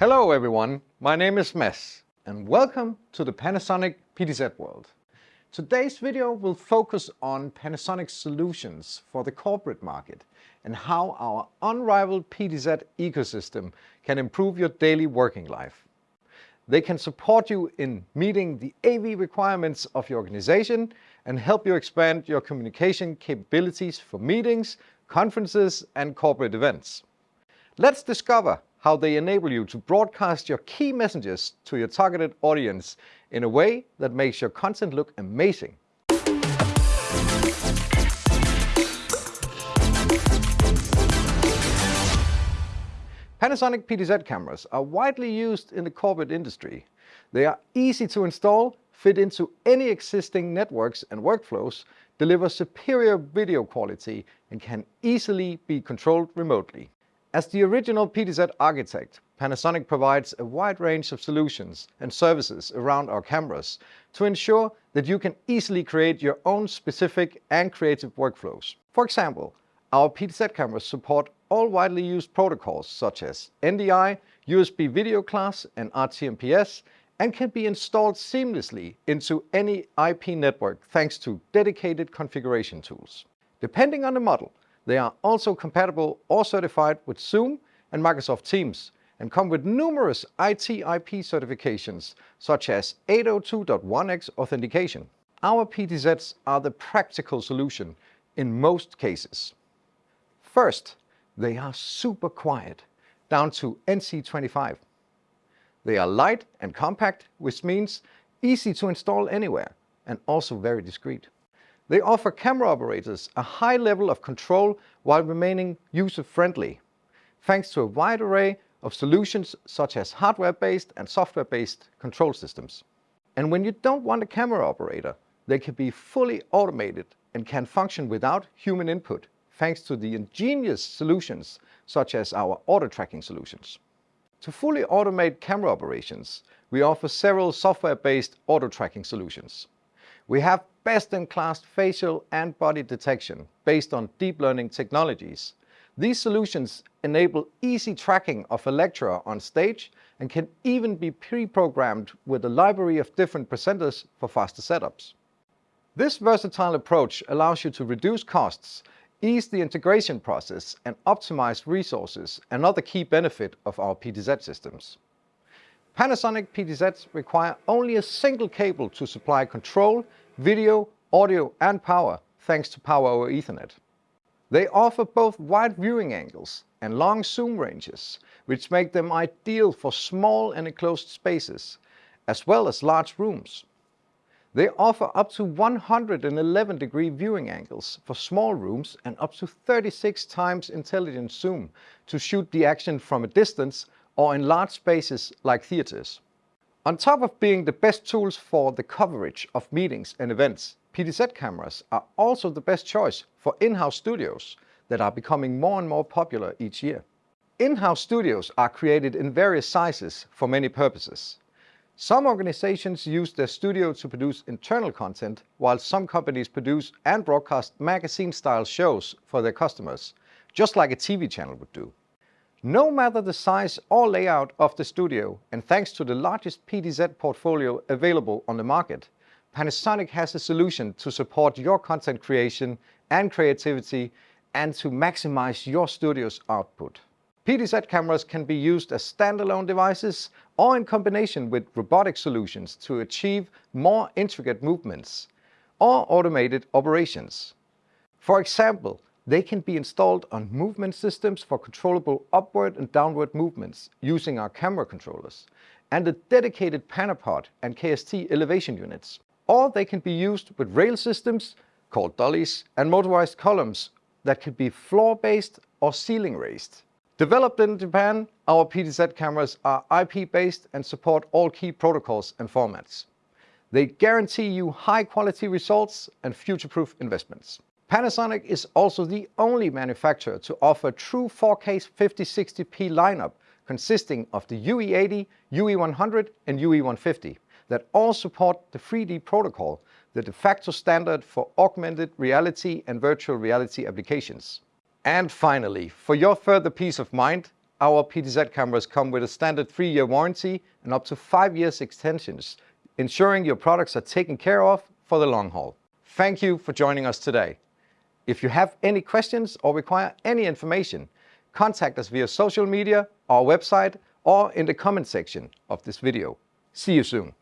Hello everyone, my name is Mads and welcome to the Panasonic PTZ world. Today's video will focus on Panasonic solutions for the corporate market and how our unrivaled PTZ ecosystem can improve your daily working life. They can support you in meeting the AV requirements of your organization and help you expand your communication capabilities for meetings, conferences and corporate events. Let's discover how they enable you to broadcast your key messages to your targeted audience in a way that makes your content look amazing. Panasonic PTZ cameras are widely used in the corporate industry. They are easy to install, fit into any existing networks and workflows, deliver superior video quality and can easily be controlled remotely. As the original PTZ architect, Panasonic provides a wide range of solutions and services around our cameras to ensure that you can easily create your own specific and creative workflows. For example, our PTZ cameras support all widely used protocols such as NDI, USB video class and RTMPS and can be installed seamlessly into any IP network thanks to dedicated configuration tools. Depending on the model, they are also compatible or certified with Zoom and Microsoft Teams and come with numerous IT/IP certifications such as 802.1x authentication. Our PTZs are the practical solution in most cases. First, they are super quiet, down to NC25. They are light and compact, which means easy to install anywhere and also very discreet. They offer camera operators a high level of control while remaining user-friendly, thanks to a wide array of solutions such as hardware-based and software-based control systems. And when you don't want a camera operator, they can be fully automated and can function without human input, thanks to the ingenious solutions such as our auto tracking solutions. To fully automate camera operations, we offer several software-based auto tracking solutions. We have best-in-class facial and body detection based on deep learning technologies. These solutions enable easy tracking of a lecturer on stage and can even be pre-programmed with a library of different presenters for faster setups. This versatile approach allows you to reduce costs, ease the integration process and optimize resources, another key benefit of our PTZ systems. Panasonic PTZs require only a single cable to supply control, video, audio and power thanks to Power over Ethernet. They offer both wide viewing angles and long zoom ranges, which make them ideal for small and enclosed spaces, as well as large rooms. They offer up to 111 degree viewing angles for small rooms and up to 36 times intelligent zoom to shoot the action from a distance or in large spaces like theaters. On top of being the best tools for the coverage of meetings and events, PTZ cameras are also the best choice for in-house studios that are becoming more and more popular each year. In-house studios are created in various sizes for many purposes. Some organizations use their studio to produce internal content, while some companies produce and broadcast magazine-style shows for their customers, just like a TV channel would do. No matter the size or layout of the studio, and thanks to the largest PTZ portfolio available on the market, Panasonic has a solution to support your content creation and creativity and to maximize your studio's output. PTZ cameras can be used as standalone devices or in combination with robotic solutions to achieve more intricate movements or automated operations. For example, they can be installed on movement systems for controllable upward and downward movements using our camera controllers, and a dedicated Panapod and KST elevation units. Or they can be used with rail systems, called dollies, and motorized columns that could be floor-based or ceiling-raised. Developed in Japan, our PTZ cameras are IP-based and support all key protocols and formats. They guarantee you high-quality results and future-proof investments. Panasonic is also the only manufacturer to offer true 4K 5060p lineup consisting of the UE80, UE100 and UE150 that all support the FreeD protocol, the de facto standard for augmented reality and virtual reality applications. And finally, for your further peace of mind, our PTZ cameras come with a standard three-year warranty and up to five years extensions, ensuring your products are taken care of for the long haul. Thank you for joining us today. If you have any questions or require any information, contact us via social media, our website, or in the comment section of this video. See you soon.